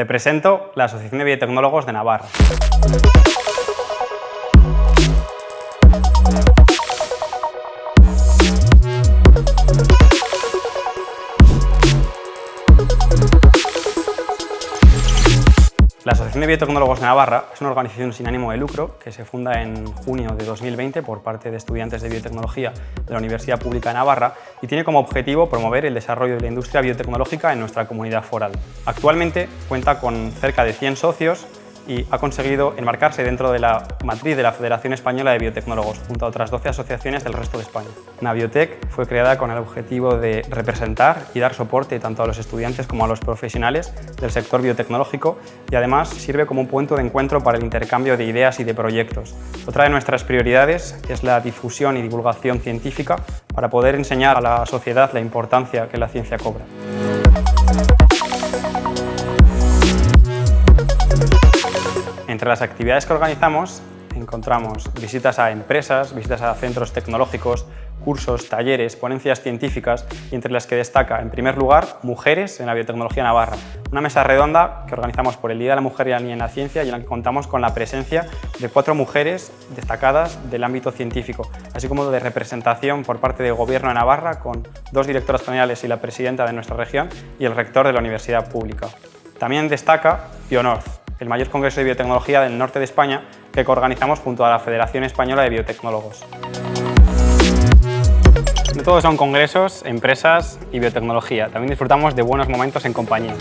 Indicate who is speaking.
Speaker 1: Te presento la Asociación de Biotecnólogos de Navarra. La Asociación de Biotecnólogos de Navarra es una organización sin ánimo de lucro que se funda en junio de 2020 por parte de estudiantes de biotecnología de la Universidad Pública de Navarra y tiene como objetivo promover el desarrollo de la industria biotecnológica en nuestra comunidad foral. Actualmente cuenta con cerca de 100 socios y ha conseguido enmarcarse dentro de la matriz de la Federación Española de Biotecnólogos, junto a otras 12 asociaciones del resto de España. Naviotec fue creada con el objetivo de representar y dar soporte tanto a los estudiantes como a los profesionales del sector biotecnológico y además sirve como un punto de encuentro para el intercambio de ideas y de proyectos. Otra de nuestras prioridades es la difusión y divulgación científica para poder enseñar a la sociedad la importancia que la ciencia cobra. Entre las actividades que organizamos encontramos visitas a empresas, visitas a centros tecnológicos, cursos, talleres, ponencias científicas y entre las que destaca, en primer lugar, Mujeres en la Biotecnología Navarra, una mesa redonda que organizamos por el Día de la Mujer y la Niña en la Ciencia y en la que contamos con la presencia de cuatro mujeres destacadas del ámbito científico, así como de representación por parte del Gobierno de Navarra con dos directoras generales y la presidenta de nuestra región y el rector de la Universidad Pública. También destaca Bionorth, el mayor congreso de biotecnología del norte de España que organizamos junto a la Federación Española de Biotecnólogos. No todos son congresos, empresas y biotecnología, también disfrutamos de buenos momentos en compañía.